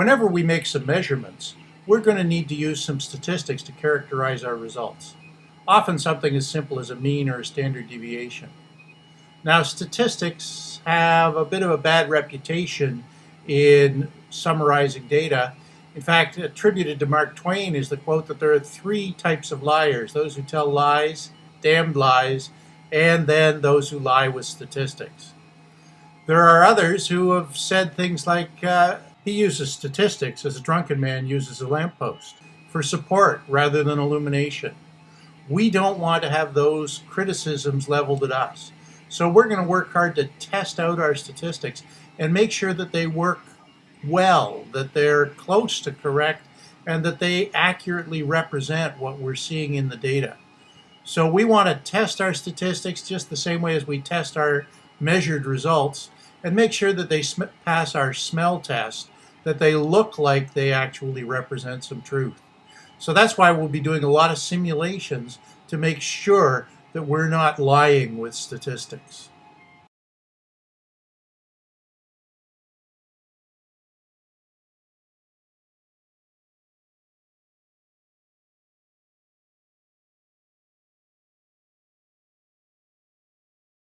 Whenever we make some measurements, we're going to need to use some statistics to characterize our results. Often something as simple as a mean or a standard deviation. Now statistics have a bit of a bad reputation in summarizing data. In fact, attributed to Mark Twain is the quote that there are three types of liars. Those who tell lies, damned lies, and then those who lie with statistics. There are others who have said things like, uh, he uses statistics as a drunken man uses a lamppost for support rather than illumination. We don't want to have those criticisms leveled at us. So we're going to work hard to test out our statistics and make sure that they work well, that they're close to correct, and that they accurately represent what we're seeing in the data. So we want to test our statistics just the same way as we test our measured results and make sure that they pass our smell test, that they look like they actually represent some truth. So that's why we'll be doing a lot of simulations to make sure that we're not lying with statistics.